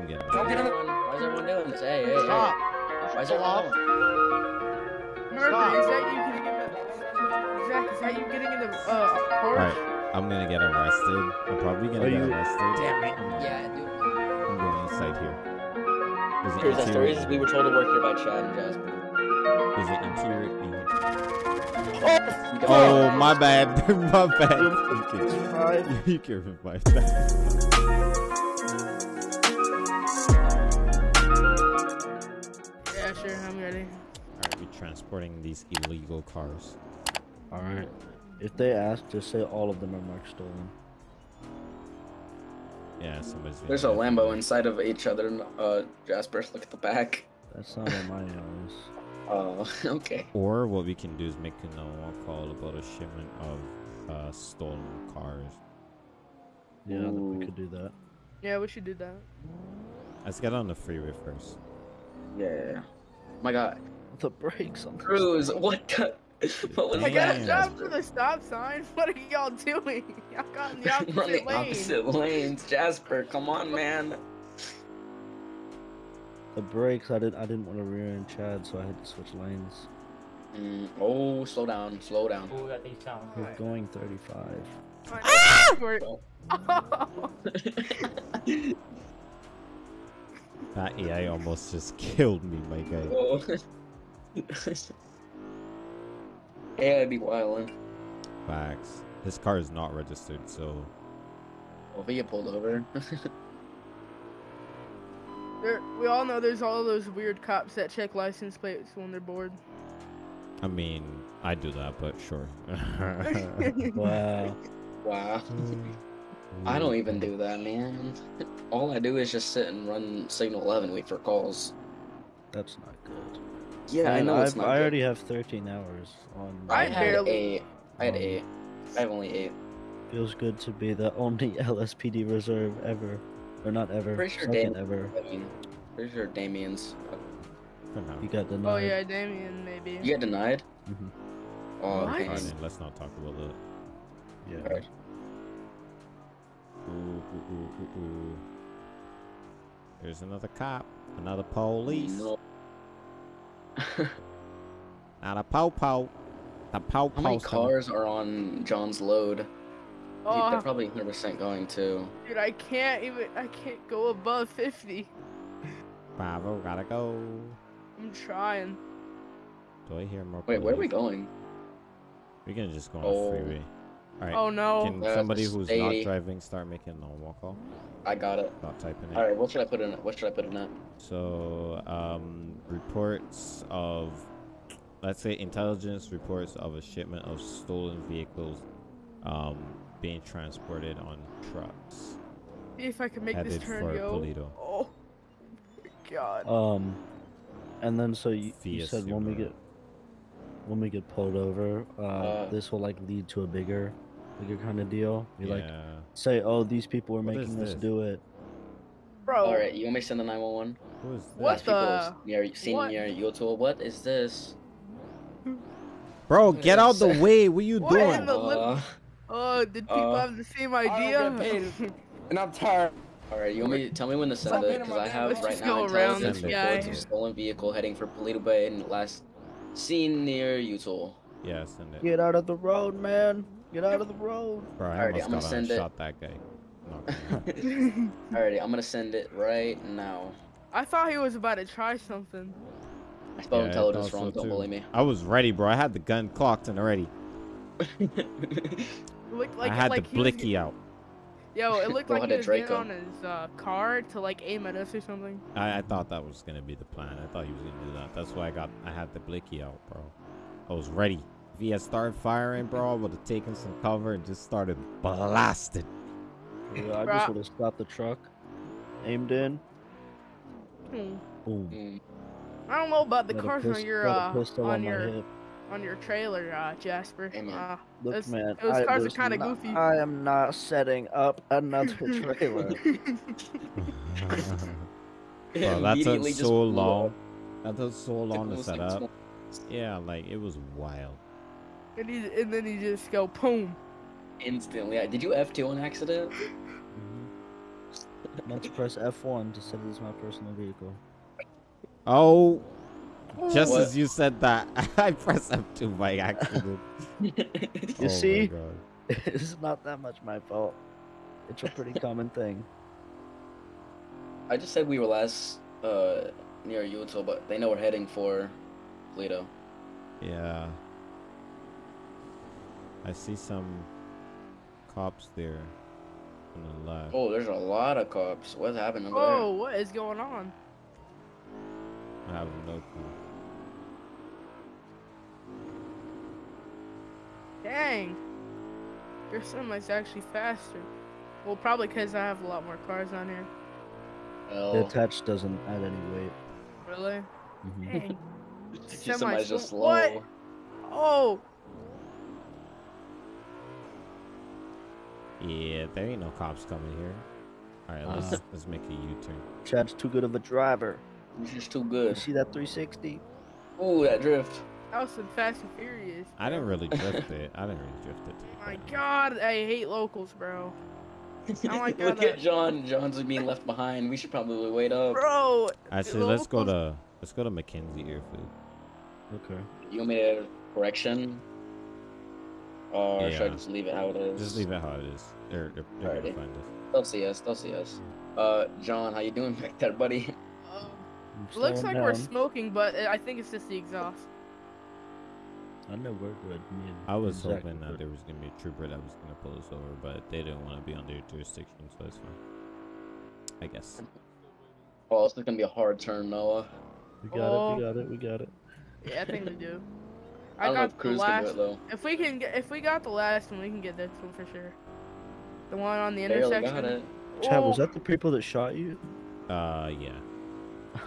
I'm getting Don't get in the- Why is everyone doing this? Hey, hey, hey. Stop. Why is Stop. everyone doing Murphy, is that you getting in the Zach? Is that you getting in the uh Porsche? Alright, I'm gonna get arrested. I'm probably gonna Are get you- arrested. Damn it. Yeah, dude. I'm going inside here. Is it Here's that story. interior? We were told to work here by Chad and Jasper. Is it interior? You got- Oh, my bad. my bad. You can, Five. you can revive that. Sure. Ready. Alright, we're transporting these illegal cars. All right. If they ask, just say all of them are marked stolen. Yeah, somebody's. There's a get- Lambo inside of each other. Uh, Jasper, look at the back. That's not what mine is. Oh, okay. Or what we can do is make a no call about a shipment of uh, stolen cars. Yeah, Ooh. we could do that. Yeah, we should do that. Let's get on the freeway first. Yeah. My God, The brakes on this. Cruz, what the? What was I got Damn. stopped for the stop sign. What are y'all doing? Y'all got in the opposite We're on the lane. opposite lanes, Jasper. Come on, man. The brakes. I didn't. I didn't want to rear end Chad, so I had to switch lanes. Mm, oh, slow down, slow down. Who got these sounds? We're going 35. I know we're- That AI almost just killed me, my guy. Whoa. yeah, I'd be wildin'. Facts. This car is not registered, so Well, if we get pulled over. There, we all know there's all those weird cops that check license plates when they're bored. I mean, I do that, but sure. Wow. wow. Hmm. I don't even do that, man. All I do is just sit and run Signal 11, wait for calls. That's not good. Yeah, I know I've, it's not I good. already have 13 hours on. I I had barely- eight. I had eight. I have only eight. Feels good to be the only LSPD reserve ever, or not ever, Pretty sure second Dame- ever. I mean, pretty sure Damien's. For now. You got denied. Oh yeah, Damien maybe. You got denied? Mhm. Oh, What? okay. Alright, then, let's not talk about that. Yeah. Alright. Ooh, ooh, ooh, ooh, ooh. There's another cop, another police, No. not a pow pow. The pow How many pow. cars are on John's load? They're Oh, probably 100% going to. dude, I can't even. I can't go above 50. Bravo, gotta go. I'm trying. Do I hear more? Wait, where are we going? We're gonna just go on Oh. the freeway. Alright. Oh no. Can Uh, somebody who's not driving start making a normal call? I got it. Stop typing it. Alright, what should I put in it? What should I put in it? So, um, reports of, let's say, intelligence reports of a shipment of stolen vehicles, um, being transported on trucks if I can make this turn for go. Paleto. Oh my god. Um, and then so you, you said when we get when we get pulled over, uh, Uh, this will like lead to a bigger, bigger kind of deal. You yeah. like say, oh, these people are What making us do it. Bro. Alright, you want me to send the 911? Who is this? What the- Near, seen what? near YouTube. What is this? Bro, get out the way. What are you What doing? Uh, Oh, did people Uh, have the same idea? don't get paid, and I'm tired. Alright, you want me to tell me when to send it? Because I have right now go around intelligence this reports guy. of stolen vehicle heading for Paleto Bay and last seen near Utah. Yeah, send it. Get out of the road, man! Get out of the road! Bro, I Alrighty, almost I'm gonna got send and it. shot that guy. Alrighty, I'm gonna send it right now. I thought he was about to try something. I spelled Yeah, I intelligence thought so wrong, don't too. believe me. I was ready, bro. I had the gun clocked in already. It looked like I had like the he was blicky out. Yo, it looked like he was getting Draco. on his uh, car to like aim at us or something. I, I thought that was gonna be the plan. I thought he was gonna do that. That's why I got I had the blicky out, bro. I was ready. If he had started firing, bro, I would have taken some cover and just started blasting. Yeah, I just would have stopped the truck, aimed in, Hmm. boom. Mm, I don't know about the Had cars on your uh, on on your hip. on your trailer, uh, Jasper. Hey, man. Uh, Look, those- man, those I cars are kinda goofy. I am not setting up another trailer. Bro, that took so long. up. That took so long to set up. Yeah, like it was wild. And, he, and then he just go boom. Instantly. Did you F2 on accident? I meant to press F1 to set it as my personal vehicle. Oh, just What? as you said that, I pressed F2 by accident. You Oh see? It's not that much my fault. It's a pretty common thing. I just said we were last uh near Utah, but they know we're heading for Toledo. Yeah. I see some cops there on the left. Oh, there's a lot of cops. What's happening over Oh, what is going on? I have no clue. Dang. Your semi's actually faster. Well, probably because I have a lot more cars on here. there? The attach doesn't add any weight. Really? Mhm. Dang. your semi's just slow- slow. what? Oh, Yeah, there ain't no cops coming here. All right, let's Uh. let's make a U-turn. Chad's too good of a driver. He's just too good. You good. see that 360? Ooh, that drift. that was some Fast and Furious. I didn't really drift it. I didn't really drift it. to My quite. God, I hate locals, bro. My God, Look that- at John. John's being left behind. We should probably wait up. Bro, Actually, let's go to let's go to McKenzie Airfield. Okay. You want me to correction? Or should I Yeah. just leave it how it is? Just leave it how it is. They're, they're, they're gonna find us. They'll see us. They'll see us. Uh, John, how you doing back there, buddy? Uh, looks slowing like we're smoking, but I think it's just the exhaust. I know we're good. I was Zach hoping that there was gonna be a trooper that was gonna pull us over, but they didn't want to be on their jurisdiction, so it's fine. I guess. Oh, this is gonna be a hard turn, Noah. We got it. Oh. We got it. We got it. Yeah, I think we do. I I, don't know got if the Cruz can do last. it though. If we can get, if we got the last one, we can get this one for sure. The one on the Barely intersection. got it. Chad, was Oh, that the people that shot you? Uh, yeah.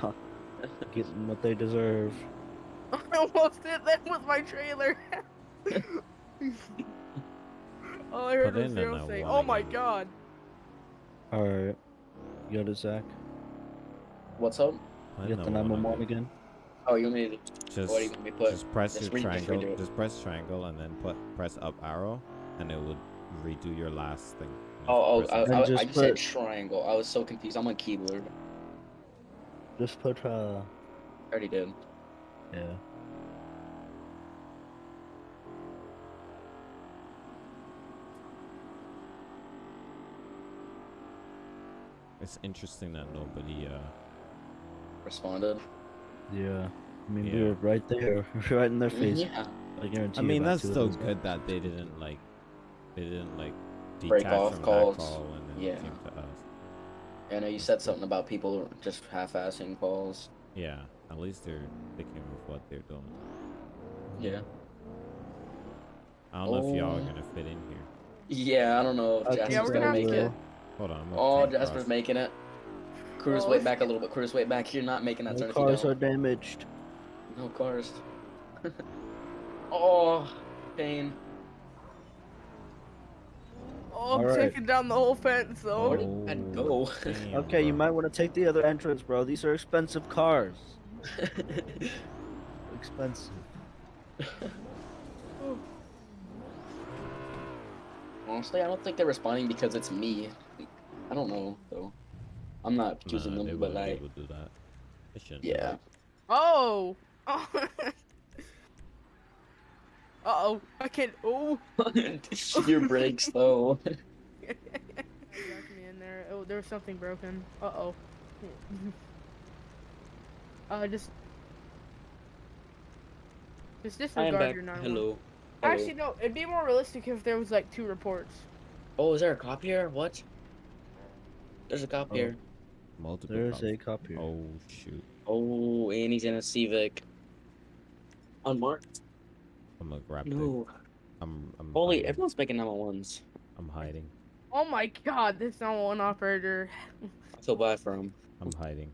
Getting what they deserve. I almost hit them with my trailer. All I heard Put was Zero say, one "Oh my god." All right. You got it, Zach. What's up? I You got the know what I'm 911 again. Oh, you want me to? Just, what do you want me to put? just press Just your re- just triangle. Just press triangle and then put press up arrow, and it will redo your last thing. You Oh, oh, press I, it. Then I, I just just said triangle. I was so confused. I'm on keyboard. Just put uh. I already did. Yeah. It's interesting that nobody. Uh, Responded. Yeah. I mean, we Yeah. were right there, right in their face. Yeah. I guarantee. I mean, about that's two still good that they didn't like, they didn't like Break off from calls. that call and then Yeah. came to us. I know you said something about people just half-assing calls. Yeah, at least they're thinking of what they're doing. Yeah. I don't know if y'all are Oh. gonna fit in here. Yeah, I don't know if I Jasper's think Yeah, we're gonna gonna make have it. Hold on. I'm Oh, Jasper's cross. making it. Cruz, wait back a little bit. Cruz, wait back. You're not making that No turn if you cars are damaged. No cars. oh, pain. Oh, I'm Alright. taking down the whole fence Where though. did that Oh, go? damn, Okay, you might want to take the other entrance, bro. These are expensive cars. Expensive. Honestly, I don't think they're responding because it's me. I don't know though. I'm not accusing Nah, them, but would- they like, would do that. They shouldn't. yeah. Oh. Oh. Uh oh. I can't. Oh. Your brakes though. Me in there. Oh, there was something broken. Uh oh. uh, just. Just I am disregard back. your 911. Hello. Actually, no. It'd be more realistic if there was like two reports. Oh, is there a cop here? What? There's a cop Oh. here. Multiple. There's cops. a cop here. Oh shoot! Oh, and he's in a Civic. Unmarked? I'm gonna grab the. No. I'm. I'm Holy, hiding. everyone's making 911s. I'm hiding. Oh my god, this 911 operator. I feel bad for him. I'm hiding.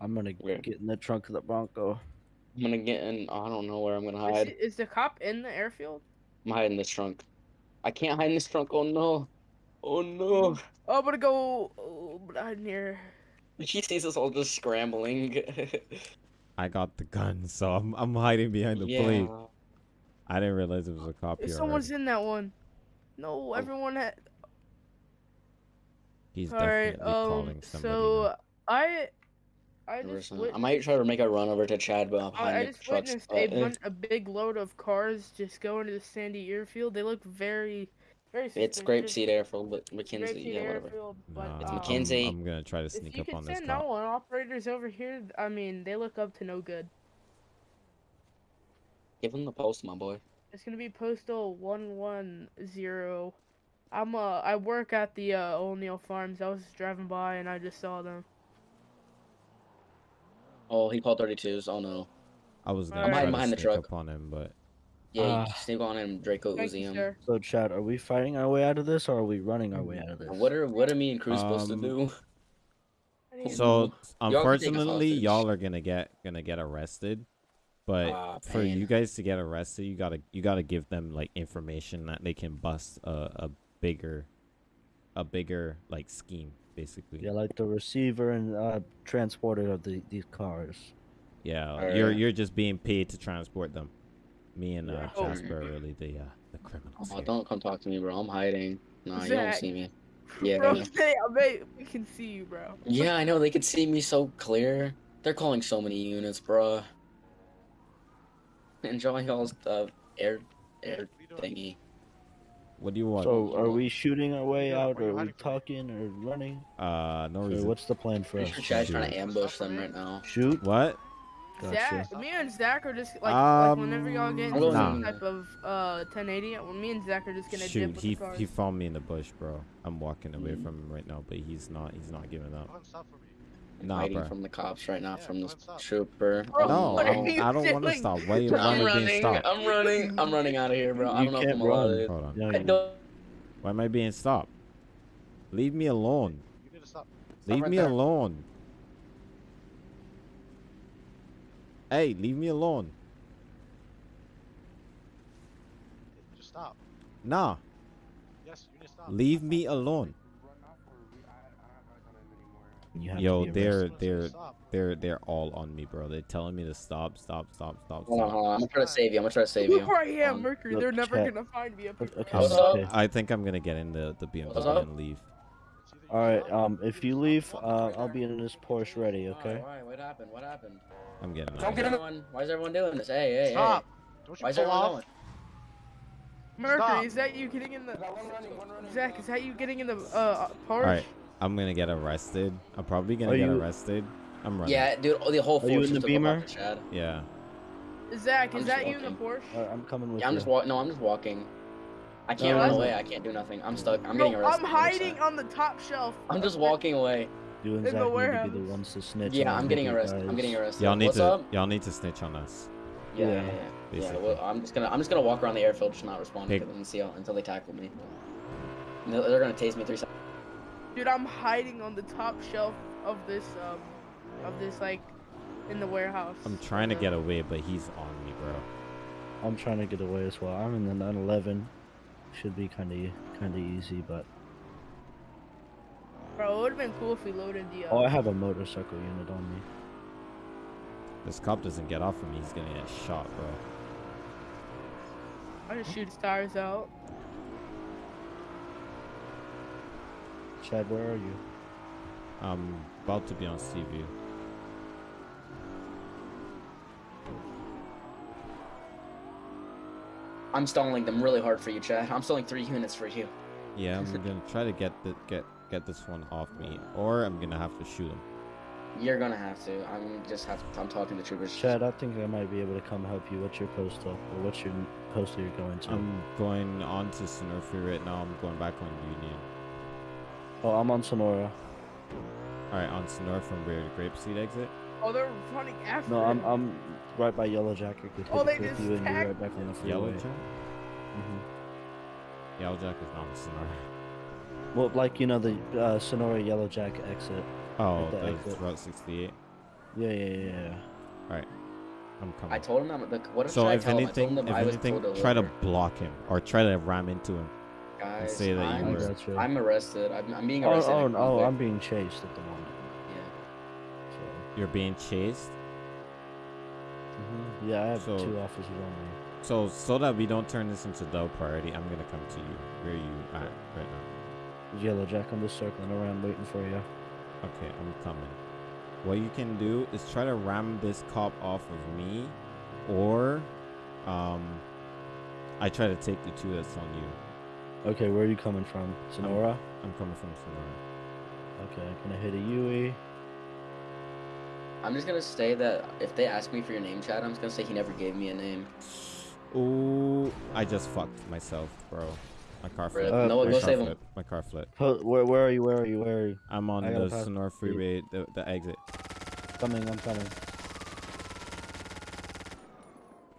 I'm gonna Where? get in the trunk of the Bronco. I'm gonna get in. I don't know where I'm gonna hide. is the cop in the airfield? I'm hiding in this trunk. I can't hide in this trunk. Oh no. Oh no. Oh, I'm gonna go oh, behind here. She sees us all just scrambling. I got the gun, so I'm I'm hiding behind the yeah. plate. I didn't realize it was a cop If here. someone's already. in that one. No, Oh. everyone had. He's All right. definitely Um. calling somebody. So now. I, I just I might try to make a run over to Chad, but I'm behind I, I the just trucks. witnessed Uh, a, bun- a big load of cars just go into the Sandy Airfield. They look very, very. it's suspicious. Grapeseed Airfield, but McKenzie, yeah, whatever. Airfield, Nah, but, It's um, McKenzie. I'm, I'm gonna try to sneak up on this send cop. no one operators over here, I mean, they look up to no good. Give him the post, my boy. It's gonna be postal one one zero. I'm uh I work at the uh O'Neill Farms. I was just driving by and I just saw them. Oh, he called 32s. Oh no. I was gonna I'm try to behind the sneak truck. up on him, but Yeah, you Ah. sneak on him, Draco Thank Uzi him. sir. So, Chad, are we fighting our way out of this, or are we running our way out of this? What are what are me and Cruz supposed to Um, do? So Y'all can take us unfortunately, y'all are gonna get gonna get arrested. But Ah, for you guys to get arrested, you gotta you gotta give them like information that they can bust a, a bigger, a bigger like scheme basically. Yeah, like the receiver and uh, transporter of the these cars. Yeah, Alright. you're you're just being paid to transport them. Me and uh, Oh. Jasper are really the uh, the criminals. Oh, here. don't come talk to me, bro. I'm hiding. Nah, you don't see me. Yeah. Bro, hey, I bet we can see you, bro. Yeah, I know. They could see me so clear. They're calling so many units, bro. Enjoying y'all's uh, air air thingy. What do you want? So, are we shooting our way out, or are we talking or running? uh, no So reason. what's the plan for us? Pretty sure trying to ambush them right now. Shoot? What? Gotcha. Zach, me and Zach are just like, like whenever y'all Um, get I'm into going- some type of uh 1080, well, me and Zach are just gonna Shoot, dip with he the cars. he found me in the bush, bro. I'm walking away Mhm. from him right now, but he's not he's not giving up. Go and stop for me. I'm Nah, hiding bro. from the cops right now Yeah, from go this trooper. Bro, No, I'm- you I don't want to stop. Why, why I'm am I being running. stopped? I'm running. I'm running out of here, bro. I You don't know if can't I'm allowed run. to. Hold on. I don't. Why am I being stopped? Leave me alone. You need to stop. Leave right me there. alone. Hey, leave me alone. Just stop. Nah, Yes, you need to stop. leave me alone. Yo, they're they're they're they're all on me, bro. They're telling me to stop, stop, stop, stop, Hold on, hold on. I'm gonna try to save you. I'm gonna try to save you. Look where I am, Um, Mercury. look, They're never chat. gonna find me up here. Okay, What's okay. up? I think I'm gonna get in the the BMW and leave. It's either you All right. Um, if you leave, uh, I'll be in this Porsche ready. Okay. Why? What happened? What happened? I'm getting Don't get everyone. Why is everyone doing this? Hey, hey, Stop. hey. Don't you Why is pull everyone off? going? Mercury, Stop. is that you getting in the? Zach, is that you getting in the uh Porsche? All right, I'm gonna get arrested. I'm probably gonna Are get you- arrested. I'm running. Yeah, dude. The whole Are force you in the Beamer? Chad. Yeah. Zach, I'm is just that you in the. Porsche? All right, I'm coming with Yeah, I'm you. just walking. No, I'm just walking. I can't No, run away. I can't do nothing. I'm stuck. I'm Bro, getting arrested. I'm hiding on the top shelf. I'm just walking away. You and in the Zach need to be warehouse. the ones to snitch. Yeah, on I'm getting you arrested. I'm getting arrested. Y'all need What's to y'all need to snitch on us. Yeah, Yeah, yeah, yeah. yeah. well, I'm just gonna I'm just gonna walk around the airfield, just not responding Pick- to them and see how, until they tackle me. They're, they're gonna tase me three seconds. Dude, I'm hiding on the top shelf of this um of this like in the warehouse. I'm trying to get away, but he's on me, bro. I'm trying to get away as well. I'm in the 911. Should be kind of kind of easy, but Bro, it would have been cool if we loaded the. Uh, oh, I have a motorcycle unit on me. This cop doesn't get off of me. He's gonna get shot, bro. I just shoot his tires out. Chad, where are you? I'm about to be on Sea View. I'm stalling them really hard for you, Chad. I'm stalling three units for you. Yeah, I'm gonna try to get the get get this one off me, or I'm gonna have to shoot him. You're gonna have to. I'm just have. To, I'm talking to troopers. Chad, I think I might be able to come help you. What's your postal? Or what's your postal you're going to? I'm going on to Sonora right now. I'm going back on Union. oh, I'm on Sonora. All right, on Sonora from where the Grapeseed exit. Oh, they're running after. No, I'm. I'm right by Yellow Jacket. Oh, they with just you and you're tagged- right back on the freeway. Yellow Jack. hmm Yellow Jack is not on Sonora. Well, like you know the uh, Sonora Yellow Jack exit. Oh, At the that's exit. Route 68. Yeah, yeah, yeah. yeah. I'm coming. I told him that. Look, what so should I if tell him? I anything, told him if I was anything, told to try to block him or try to ram into him. Guys, say that you I'm, were- I got you. I'm arrested. I'm, I'm being oh, arrested. oh, in oh, I'm being chased at the moment. You're being chased. hmm Yeah, I have So- two officers on me. So so that we don't turn this into low priority, I'm gonna come to you. Where are you at right now? Yellow Jack. I'm just circling around waiting for you. Okay, I'm coming. What you can do is try to ram this cop off of me, or um, I try to take the two that's on you. Okay, where are you coming from? Sonora? I'm coming from Sonora. Okay, I'm gonna hit a Yui. I'm just gonna say that if they ask me for your name, Chad, I'm just gonna say he never gave me a name. Ooh, I just fucked myself, bro. My car flipped. Uh, Noah, my go car save him. flipped. My car flipped. Where, where are you? Where are you? Where are you? I'm on the pass Sonora the freeway, the, the exit. Coming, I'm coming.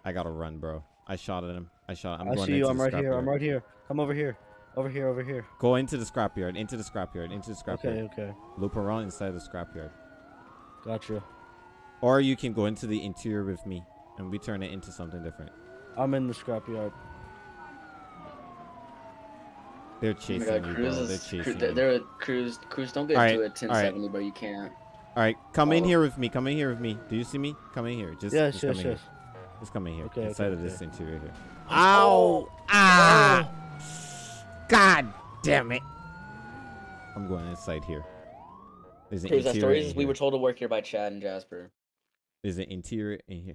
I gotta run, bro. I shot at him. I shot. I'm i going see you. I'm right here. I'm right here. Come over here. Over here. Over here. Go into the scrapyard. Into the scrapyard. Into the scrapyard. Okay. Okay. Loop around inside the scrapyard. Gotcha. Or you can go into the interior with me, and we turn it into something different. I'm in the scrapyard. They're Oh chasing God, you, Cruz bro. They're is- chasing Cru- you. they're, they're Cruz. Cruz, don't get Alright, to it alright. 1070, bro. You can't. All right, come in Oh. here with me. Come in here with me. Do you see me? Come in here. Just, Yes. just Yes. come in Yes. here. Just come in here. Okay, okay, inside of okay. this interior here. Ow! Ah! God damn it! I'm going inside here. There's an Cruz, that interior story in is we were told to work here by Chad and Jasper. There's an interior in here.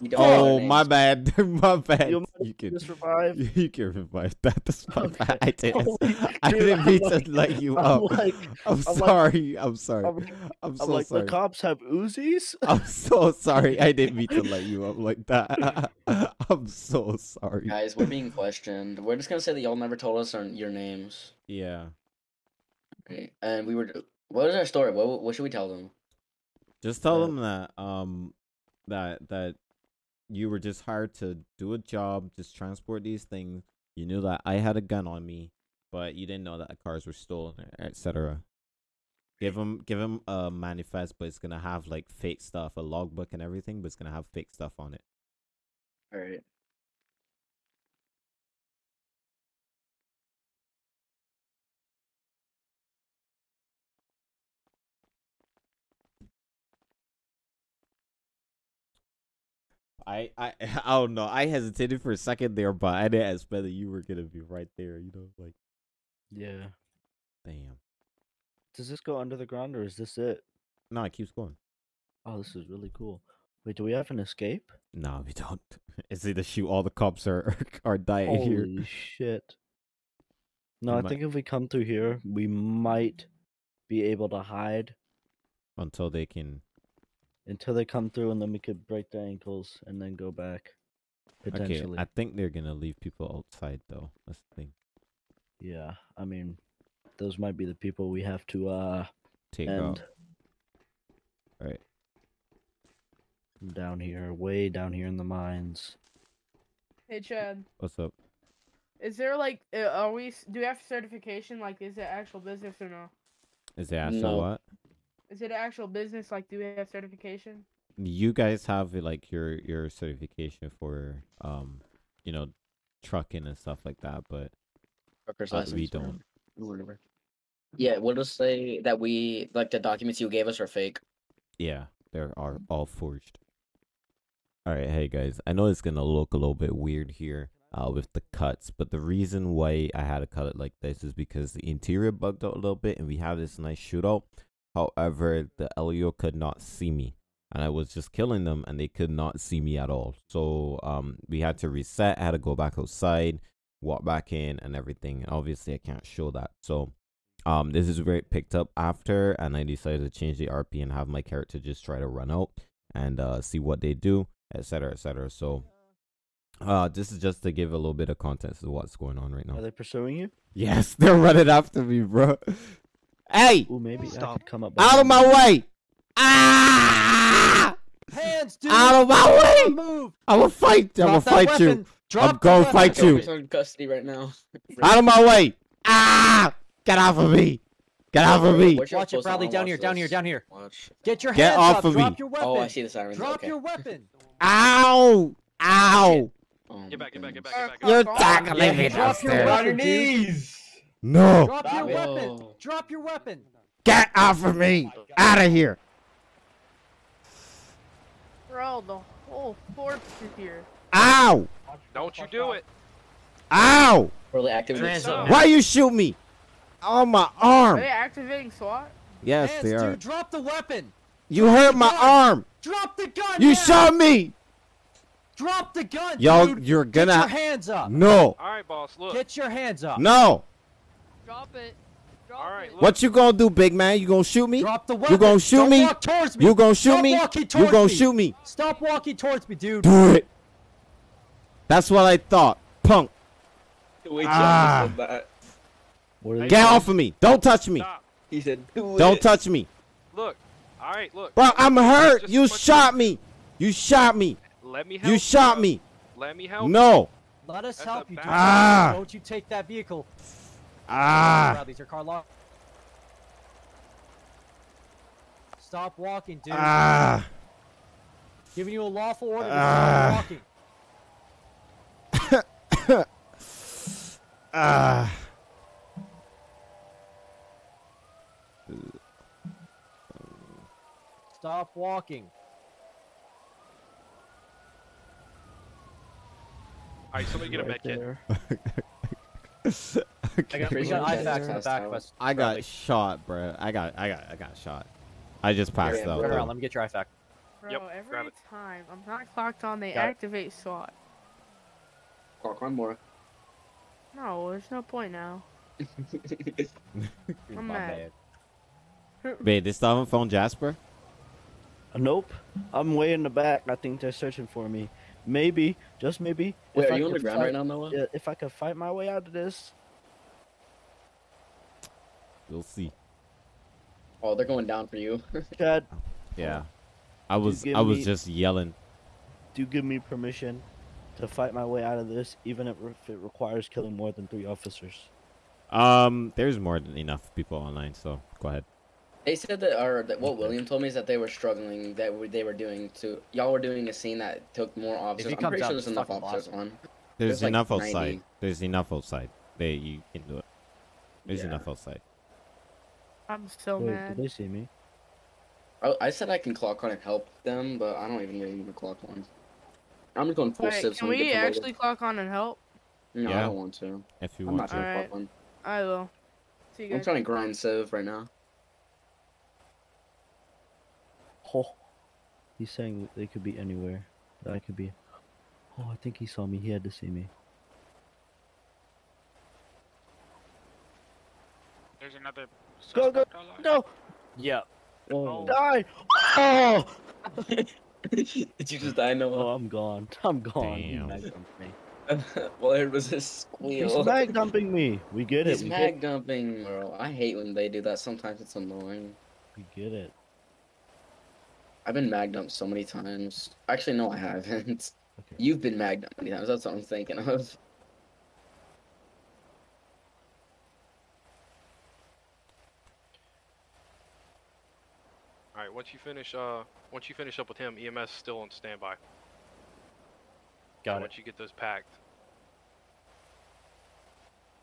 We Oh, oh my bad. my bad. You You can, Just revive. you can revive that. That's my Okay. bad. I didn't. Oh Holy I didn't mean like- to let you I'm up. like, I'm, I'm like- sorry. I'm sorry. I'm, I'm, I'm so like, sorry. the cops have Uzis. I'm so sorry. I didn't mean to let you up like that. I'm so sorry. Guys, we're being questioned. We're just gonna say that y'all never told us our, your names. Yeah. Okay. And we were. What is our story? What what should we tell them? Just tell them that um that that you were just hired to do a job, just transport these things. You knew that I had a gun on me, but you didn't know that the cars were stolen, etc. Give them give them a manifest, but it's gonna have like fake stuff, a logbook and everything, but it's gonna have fake stuff on it. All right. I, I I don't know. I hesitated for a second there, but I didn't expect that you were gonna be right there. You know, like Yeah. damn. Does this go under the ground or is this it? No, it keeps going. Oh, this is really cool. Wait, do we have an escape? No, we don't. It's either shoot all the cops or or die here. Holy shit. No, We I might- think if we come through here, we might be able to hide until they can. Until they come through, and then we could break their ankles and then go back. Potentially. Okay, I think they're gonna leave people outside though. That's the thing. Yeah, I mean, those might be the people we have to uh Take end. out. Right. from down here, way down here in the mines. Hey Chad, What's up? is there like, uh, are we? Do we have certification? Like, is it actual business or no? Is it actual No. what? Is it an actual business? Like, do we have certification? You guys have like your your certification for um, you know, trucking and stuff like that, but Trucker's Uh, we don't. Whatever. Yeah, we'll just say that we like the documents you gave us are fake. yeah, they are all forged. All right, hey guys, I know it's gonna look a little bit weird here uh, with the cuts, but the reason why I had to cut it like this is because the interior bugged out a little bit, and we have this nice shootout. However, the LEO could not see me, and I was just killing them, and they could not see me at all. So um, we had to reset. I had to go back outside, walk back in, and everything. And Obviously, I can't show that. So um, this is where it picked up after, and I decided to change the RP and have my character just try to run out and uh, see what they do, etc., etc. So, uh, this is just to give a little bit of context to what's going on right now. Are they pursuing you? Yes, they're running after me, bro. Hey, Ooh, maybe I Stop. could come up. out of my way! Ah! Hands, dude! Out of my way! Move! I'm gonna fight. I'm gonna Drop that fight you. weapon. Drop I'm gonna fight you. He's in custody right now. Out of my way! Ah! Get off of me! Get off of me! Where's your Watch it, post? Bradley. Down here, down here, down here. Watch. Get your Get hands off up. of me. Drop your weapon. Oh, I see the sirens. Drop okay. your weapon. Ow! Ow! Get back, get back, get back, get back. You're tackling me drop your downstairs. weapon, dude. No! Drop your it. weapon. Drop your weapon. Get off of me! Oh out of here! Bro, the whole force is here. Ow! Don't you do it. Ow! Or they activate Hands SWAT. Why you shoot me? On my Are arm. they activating SWAT? Yes, Hands, they are. dude, drop the weapon. You hurt my gun. arm. Drop the gun. You now. shot me. Drop the gun, Yo, dude. you're gonna- Get your hands up. No. All right, boss. Look. Get your hands up. No. Drop it. Drop All right, it. What you gonna do, big man? You gonna shoot me? Drop the weapon. gonna shoot Don't me? Walk towards me. You gonna shoot Stop me? You gonna me. shoot me? Stop walking towards me, dude. Do it. That's what I thought. Punk. Wait, Ah. That. What are they Get doing? off of me. Don't touch me. Stop. He said, do Don't touch me. Look. All right, look. Bro, I'm hurt. Just You shot me. You shot me. Let me help You shot bro. me. Let me help. No. Let us That's help you. bad- dude. Ah. Don't you take that vehicle. Ah. Bradley's your car lock. Stop walking, dude. Ah. Giving you a lawful order to Ah. stop walking. Ah. Stop walking. All right, somebody get a med kit. there. I got, we Pretty got sure in the back of us. I Bradley. got shot, bro. I got, I got, I got shot. I just passed Yeah, out. Turn around. though. Let me get your IFAK. Bro, Yep, every grab it. time I'm not clocked on, they Got it. activate SWAT. Clock one more. No, there's no point now. I'm mad. bad. Wait, they still haven't found Jasper? Uh, Nope. I'm way in the back. I think they're searching for me. Maybe, just maybe. Wait, are I you on the ground fight- right now, Noah? If I could fight my way out of this. We'll see. Oh, they're going down for you. Chad, Yeah. I was, I was me- just yelling. do give me permission to fight my way out of this, even if if it requires killing more than three officers. Um, there's more than enough people online, so go ahead. They said that, or that what William told me is that they were struggling. That w- they were doing to y'all were doing a scene that took more officers. he I'm comes pretty sure there's enough officers blast on. There's, There's like enough 90. outside. There's enough outside. They, you can do it. There's Yeah. enough outside. I'm so Wait, mad. did they see me? I, I said I can clock on and help them, but I don't even really need to clock on. I'm just going full Wait, civs. can when we actually clock on and help? No, I don't want to. If you I'm want not to. trying to Alright. clock on. I will. See you I'm trying to grind civ right now. Oh, he's saying they could be anywhere. That I could be. Oh, I think he saw me. He had to see me. There's another. Go, go, suspect online. Go! Yeah. Oh. oh, die! Oh! Did you just die, Oh, I'm gone. I'm gone. He Damn. mag dumped me. well, it was a squeal. He's mag dumping me. We get it. He's We mag get, dumping, bro. I hate when they do that. Sometimes it's annoying. we get it. I've been mag dumped so many times. Actually, no, I haven't. Okay. You've been mag dumped many times. That's what I'm thinking of. All right, once you finish, uh, once you finish up with him, EMS still on standby. Got And it. Once you get those packed.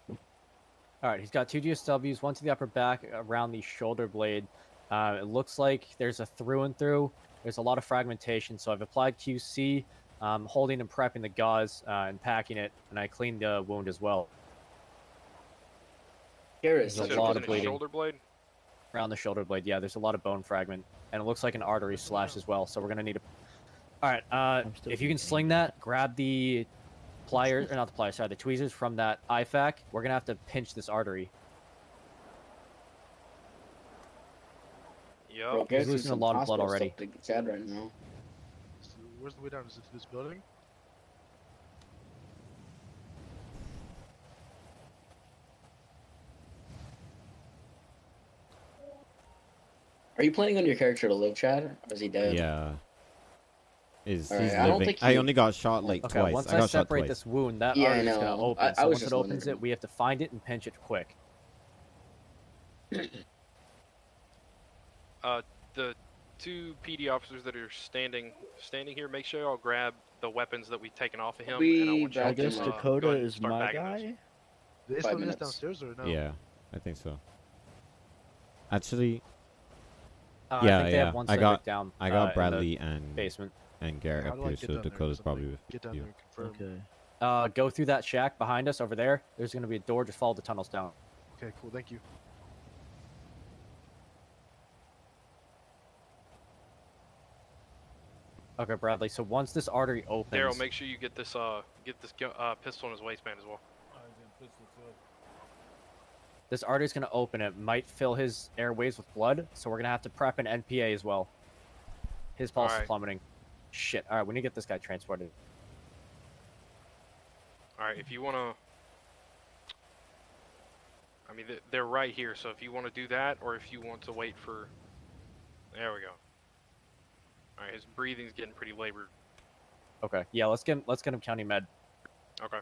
All right, he's got two GSWs, one to the upper back around the shoulder blade. Uh, it looks like there's a through and through. There's a lot of fragmentation, so I've applied QC, um, holding and prepping the gauze uh, and packing it, and I cleaned the wound as well Garrett, There's a Said it lot of bleeding. Shoulder blade. Around the shoulder blade. Yeah, there's a lot of bone fragment, and it looks like an artery slash as well. So we're gonna need a. All right, uh, if you can sling that, grab the pliers or not the pliers, sorry, the tweezers from that IFAK. We're gonna have to pinch this artery. Yup. Bro, Garrett's losing a lot of blood already. stuff to right now. So where's the way down? Is it this building? Are you planning on your character to live, Chad? Or is he dead? Yeah. Is Alright, he's I don't living? think I only got shot like Okay, twice. once I I, got shot separate twice. this wound, that Yeah, I artery's gonna open. I- I so was once it opens wondering. it, we have to find it and pinch it quick. uh, The two PD officers that are standing standing here, make sure y'all grab the weapons that we've taken off of him. and I We want I back to, guess him uh, Dakota ahead is start my bagging those. guy. Is Five downstairs or no? Yeah, I think so. Actually, Uh, Yeah, I think they yeah, have one I got- down. I uh, got in the Bradley and basement. and Garrett up here, so down there? Dakota's 'Cause I'm probably with Get down you. there. Okay. Uh, go through that shack behind us over there. There's gonna be a door. Just follow the tunnels down. Okay, cool. Thank you. Okay, Bradley. So once this artery opens, Daryl, make sure you get this uh get this uh, pistol in his waistband as well. This artery's gonna open. It might fill his airways with blood, so we're gonna have to prep an NPA as well. His pulse is plummeting. Shit. All right, we need to get this guy transported. All right, if you wanna, I mean they're right here. So if you want to do that, or if you want to wait for, there we go. All right, his breathing's getting pretty labored. Okay. Yeah, let's get let's get him county med. Okay.